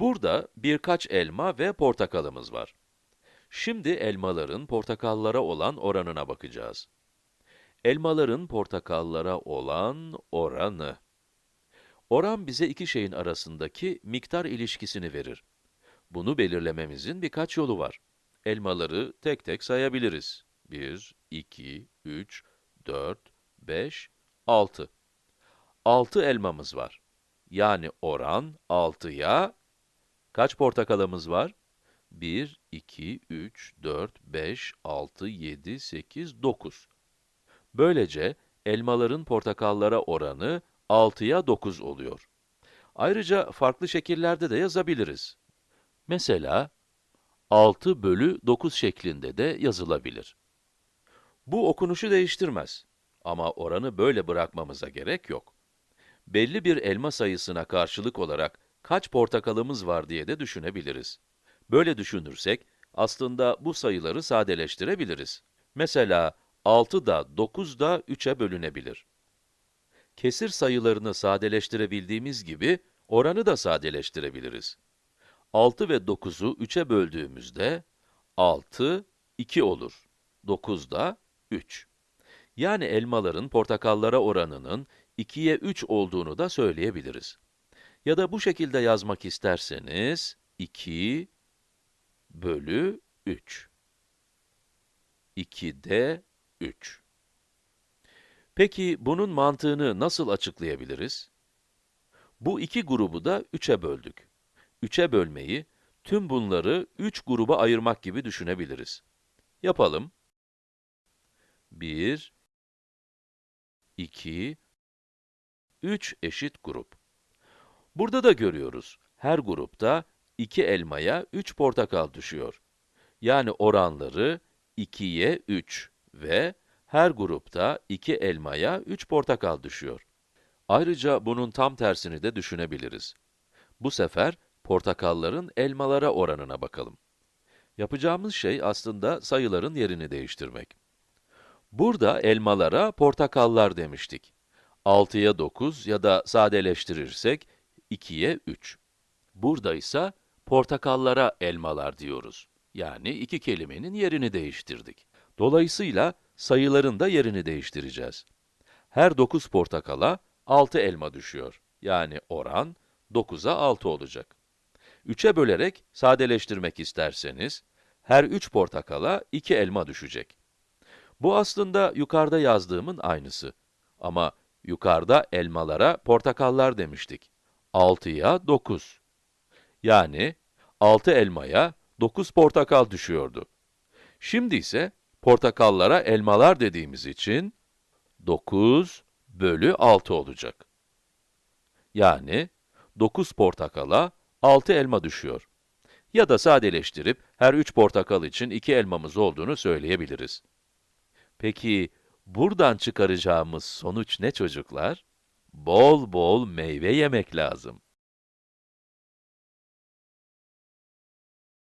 Burada birkaç elma ve portakalımız var. Şimdi elmaların portakallara olan oranına bakacağız. Elmaların portakallara olan oranı. Oran bize iki şeyin arasındaki miktar ilişkisini verir. Bunu belirlememizin birkaç yolu var. Elmaları tek tek sayabiliriz. 1, 2, 3, 4, 5, 6. 6 elmamız var. Yani oran 6'ya kaç portakalımız var? 1, 2, 3, 4, 5, 6, 7, 8, 9. Böylece elmaların portakallara oranı 6'ya 9 oluyor. Ayrıca farklı şekillerde de yazabiliriz. Mesela 6 bölü 9 şeklinde de yazılabilir. Bu okunuşu değiştirmez. Ama oranı böyle bırakmamıza gerek yok. Belli bir elma sayısına karşılık olarak kaç portakalımız var diye de düşünebiliriz. Böyle düşünürsek, aslında bu sayıları sadeleştirebiliriz. Mesela 6 da 9 da 3'e bölünebilir. Kesir sayılarını sadeleştirebildiğimiz gibi, oranı da sadeleştirebiliriz. 6 ve 9'u 3'e böldüğümüzde, 6, 2 olur. 9 da 3. Yani elmaların portakallara oranının 2'ye 3 olduğunu da söyleyebiliriz. Ya da bu şekilde yazmak isterseniz, 2 bölü 3. 2'de 3. Peki bunun mantığını nasıl açıklayabiliriz? Bu iki grubu da 3'e böldük. 3'e bölmeyi, tüm bunları 3 gruba ayırmak gibi düşünebiliriz. Yapalım. 1, 2, 3 eşit grup. Burada da görüyoruz, her grupta 2 elmaya 3 portakal düşüyor. Yani oranları 2'ye 3 ve her grupta 2 elmaya 3 portakal düşüyor. Ayrıca bunun tam tersini de düşünebiliriz. Bu sefer portakalların elmalara oranına bakalım. Yapacağımız şey aslında sayıların yerini değiştirmek. Burada elmalara portakallar demiştik. 6'ya 9 ya da sadeleştirirsek 2'ye 3. Burada ise portakallara elmalar diyoruz. Yani iki kelimenin yerini değiştirdik. Dolayısıyla sayıların da yerini değiştireceğiz. Her 9 portakala 6 elma düşüyor. Yani oran 9'a 6 olacak. 3'e bölerek sadeleştirmek isterseniz, her 3 portakala 2 elma düşecek. Bu aslında yukarıda yazdığımın aynısı. Ama yukarıda elmalara portakallar demiştik. 6'ya 9. Yani 6 elmaya 9 portakal düşüyordu. Şimdi ise portakallara elmalar dediğimiz için 9 bölü 6 olacak. Yani 9 portakala 6 elma düşüyor. Ya da sadeleştirip her 3 portakal için 2 elmamız olduğunu söyleyebiliriz. Peki, buradan çıkaracağımız sonuç ne çocuklar? Bol bol meyve yemek lazım.